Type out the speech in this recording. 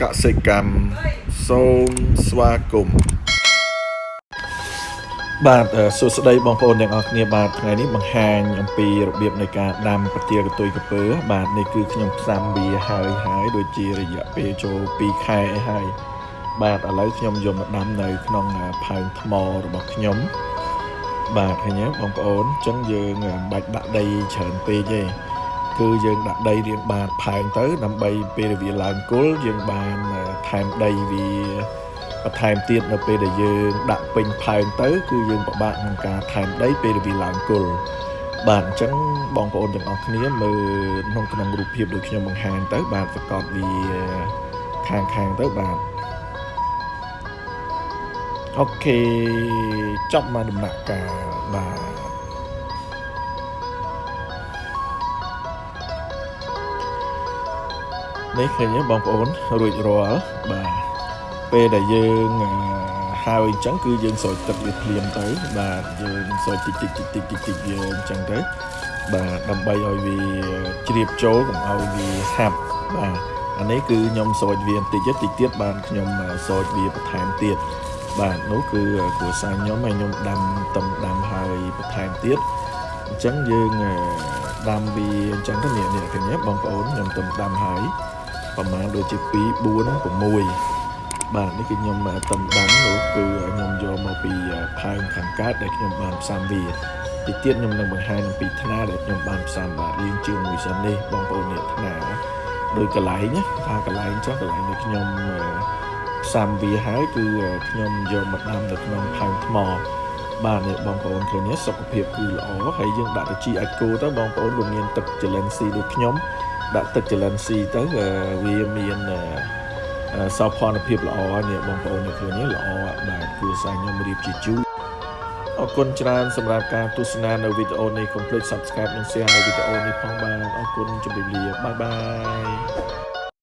កសិកម្មសូមស្វាគមន៍បាទអឺសួស្តីបងប្អូនទាំងអស់គ្នាបាទថ្ងៃនេះបង្ហាញអំពីរបៀបនៃការដាំប្រទាលកតុយកពើបាទនេះគឺខ្ញុំផ្សំវាហើយហើយដូចជារយៈពេលចូល2ខែហើយបាទឥឡូវខ្ញុំយកមកដាំនៅក្នុងផើងថ្មរបស់ខ្ញុំបាទឃើញទេបងប្អូនអញ្ចឹងយើងមិនបាច់ដាក់ដីច្រើនពេកទេ គឺយើងដាក់ដីរៀងបានផែងទៅ ដើម្បីពេលវាឡើងគល់យើងបានថែមដីវាបន្ថែមទៀតនៅពេលដែលយើងដាក់ពេញផែងទៅ គឺយើងពិបាកក្នុងការថែមដីពេលវាឡើងគល់បាទអញ្ចឹងបងប្អូនទាំងអស់គ្នាមើលក្នុងក្នុងរូបភាពដូចខ្ញុំបង្ហាញទៅ បាទប្រកបវាខាងខាងទៅបាទអូខេចប់មកដំណាក់កាលបាទ នេះឃើញទេបងប្អូនរួចរាល់បាទពេលដែលយើងហើយអញ្ចឹងគឺយើងស្រោចទឹកវាភ្លាមទៅបាទយើងស្រោចតិចតិចតិចតិចតិចតិចយើងអញ្ចឹងទៅបាទដើម្បីឲ្យវាជ្រាបចូលកុំឲ្យវាហាប់បាទអានេះគឺខ្ញុំស្រោចវាបន្តិចតិចទៀតបានខ្ញុំស្រោចវាបន្ថែមទៀតបាទនោះគឺគ្រួសារខ្ញុំហើយខ្ញុំដាំតំដាំហើយបន្ថែមទៀតអញ្ចឹងយើងដាំវាអញ្ចឹងទៅនេះនេះឃើញទេបងប្អូនខ្ញុំតំដាំហើយ ប្រហែលដូចជា2 4 6បាទនេះគឺខ្ញុំតំដាំនោះគឺខ្ញុំយកមកពីផើងខាងកើតដែលខ្ញុំបានផ្សំវាទីទៀតខ្ញុំនឹងបង្ហាញអំពីថ្នាដែលខ្ញុំបានផ្សំបាទរៀងជាងមួយសិននេះបងប្អូននេះថ្នាដោយកន្លែងណាថាកន្លែងចុះកន្លែងនេះខ្ញុំផ្សំវាហើយគឺខ្ញុំយកមកដាំនៅក្នុងផើងថ្មបាទនេះបងប្អូនឃើញទេសុខភាពគឺល្អហើយយើងដាក់ទៅជីអាចគោទៅបងប្អូនវាមានទឹកចលិនស៊ីដូចខ្ញុំ ដាក់ទឹកចលិនស៊ីទៅវាមានសោភ័ណភាពល្អនេះបងប្អូនឃើញទេល្អបាទគួរសាខ្ញុំរៀបជាជូរអរគុណច្រើនសម្រាប់ការទស្សនានៅវីដេអូនេះកុំភ្លេច Subscribe និង Share នៅវីដេអូនេះផងបាទអរគុណជម្រាបលាបាយបាយ